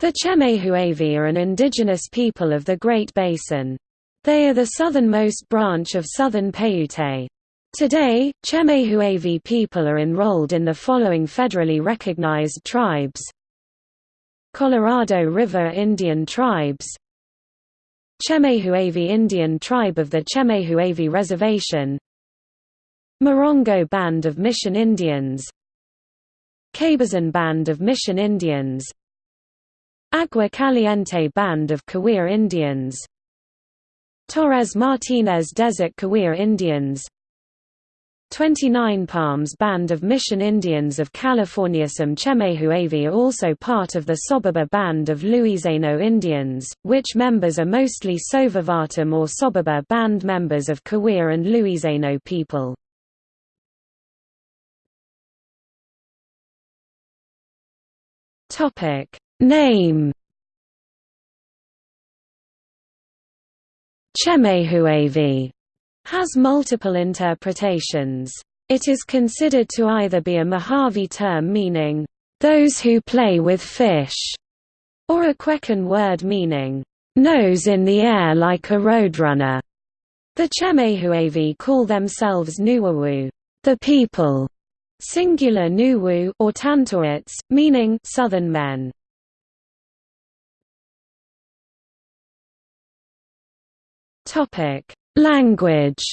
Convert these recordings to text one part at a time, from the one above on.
The Chemehuevi are an indigenous people of the Great Basin. They are the southernmost branch of southern Paiute. Today, Chemehuevi people are enrolled in the following federally recognized tribes. Colorado River Indian Tribes. Chemehuevi Indian Tribe of the Chemehuevi Reservation. Morongo Band of Mission Indians. Cabazon Band of Mission Indians Agua Caliente Band of Cahuilla Indians. Torres Martinez Desert Cahuilla Indians. 29 Palms Band of Mission Indians of California. Some Chemehuevi are also part of the Soboba Band of Luiseno Indians, which members are mostly Sovavatam or Soboba Band members of Cahuilla and Luiseno people. Name Chemehuevi has multiple interpretations. It is considered to either be a Mojave term meaning, those who play with fish, or a Quechan word meaning, nose in the air like a roadrunner. The Chemehuevi call themselves Nuwawu, the people, singular Nuwu or Tantoits, meaning southern men. Topic: Language.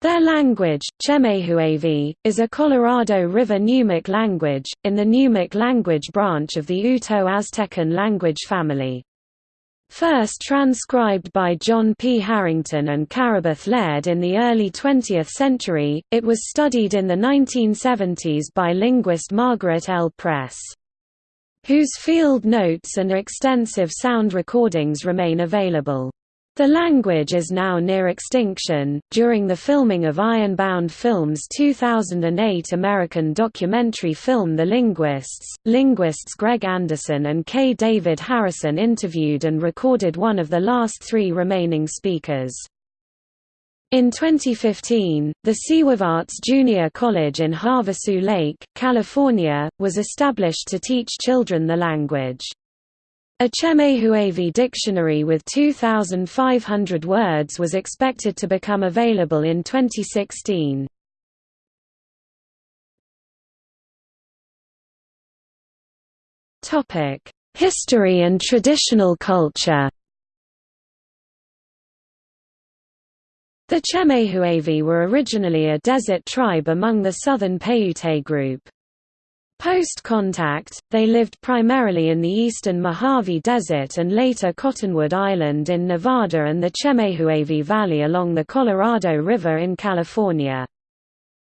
Their language, Chemehuevi, is a Colorado River Numic language, in the Numic language branch of the Uto-Aztecan language family. First transcribed by John P. Harrington and Carobeth Laird in the early 20th century, it was studied in the 1970s by linguist Margaret L. Press whose field notes and extensive sound recordings remain available. The language is now near extinction. During the filming of Ironbound Films' 2008 American documentary film The Linguists, linguists Greg Anderson and K. David Harrison interviewed and recorded one of the last three remaining speakers. In 2015, the Sewavarts Junior College in Havasu Lake, California, was established to teach children the language. A Chemehuevi dictionary with 2,500 words was expected to become available in 2016. History and traditional culture The Chemehuevi were originally a desert tribe among the southern Paiute group. Post-contact, they lived primarily in the eastern Mojave Desert and later Cottonwood Island in Nevada and the Chemehuevi Valley along the Colorado River in California.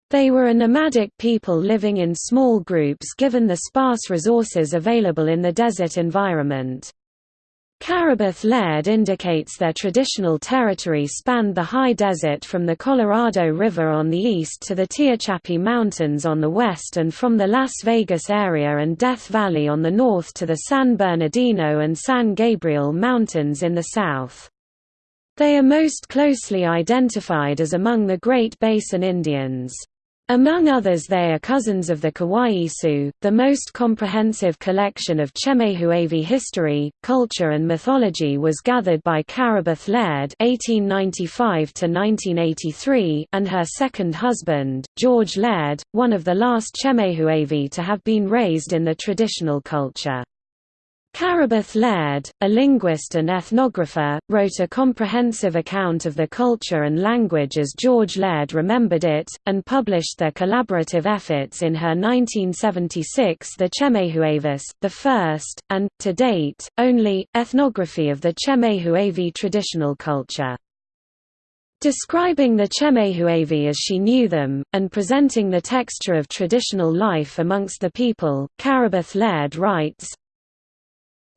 They were a nomadic people living in small groups given the sparse resources available in the desert environment. Carobeth Laird indicates their traditional territory spanned the high desert from the Colorado River on the east to the Tehachapi Mountains on the west and from the Las Vegas area and Death Valley on the north to the San Bernardino and San Gabriel Mountains in the south. They are most closely identified as among the Great Basin Indians. Among others they are cousins of the Kawaiisu, the most comprehensive collection of Chemehuevi history, culture and mythology was gathered by Carobeth Laird (1895–1983) and her second husband, George Laird, one of the last Chemehuevi to have been raised in the traditional culture. Carobeth Laird, a linguist and ethnographer, wrote a comprehensive account of the culture and language as George Laird remembered it, and published their collaborative efforts in her 1976 The Chemehuevis, the first, and, to date, only, ethnography of the Chemehuevi traditional culture. Describing the Chemehuevi as she knew them, and presenting the texture of traditional life amongst the people, Carobeth Laird writes,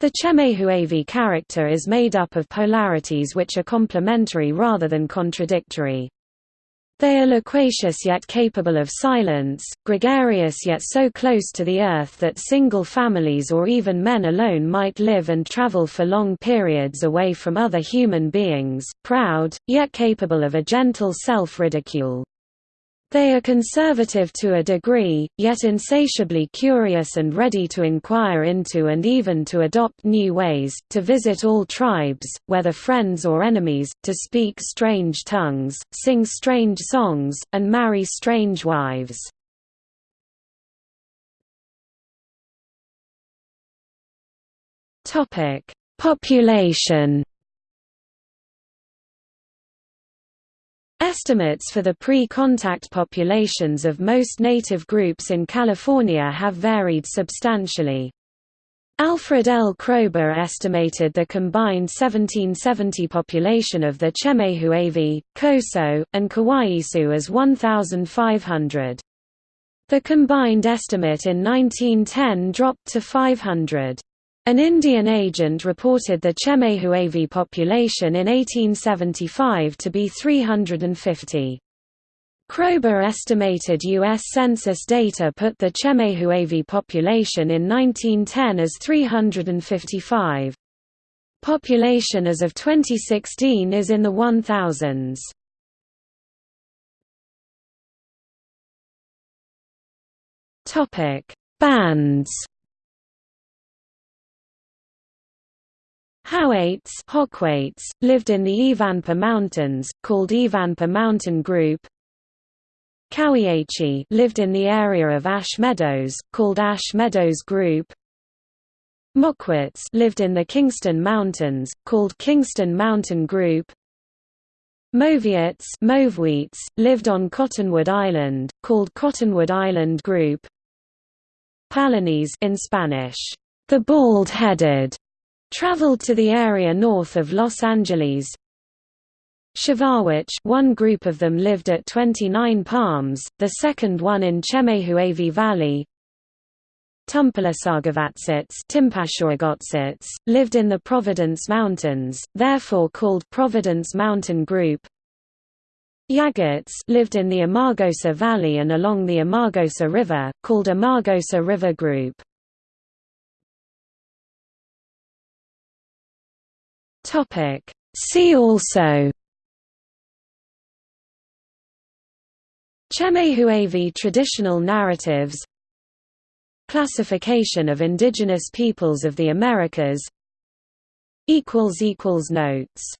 the Chemehuevi character is made up of polarities which are complementary rather than contradictory. They are loquacious yet capable of silence, gregarious yet so close to the earth that single families or even men alone might live and travel for long periods away from other human beings, proud, yet capable of a gentle self-ridicule. They are conservative to a degree, yet insatiably curious and ready to inquire into and even to adopt new ways, to visit all tribes, whether friends or enemies, to speak strange tongues, sing strange songs, and marry strange wives. Population Estimates for the pre-contact populations of most native groups in California have varied substantially. Alfred L. Kroeber estimated the combined 1770 population of the Chemehuevi, Coso, and Kawaiisu as 1,500. The combined estimate in 1910 dropped to 500. An Indian agent reported the Chemehuevi population in 1875 to be 350. Kroeber estimated U.S. Census data put the Chemehuevi population in 1910 as 355. Population as of 2016 is in the 1000s. Bands Hokwaits, lived in the Ivanpah Mountains, called Ivanpah Mountain Group. Cowiache lived in the area of Ash Meadows, called Ash Meadows Group. Mokwits lived in the Kingston Mountains, called Kingston Mountain Group. Moviets lived on Cottonwood Island, called Cottonwood Island Group. Palanese in Spanish, the bald-headed, Traveled to the area north of Los Angeles. Shivawich one group of them lived at 29 Palms, the second one in Chemehuevi Valley. Tumpalasagawatsits lived in the Providence Mountains, therefore called Providence Mountain Group. Yagats lived in the Amargosa Valley and along the Amargosa River, called Amargosa River Group. Topic. See also Chemehuevi traditional narratives Classification of indigenous peoples of the Americas Notes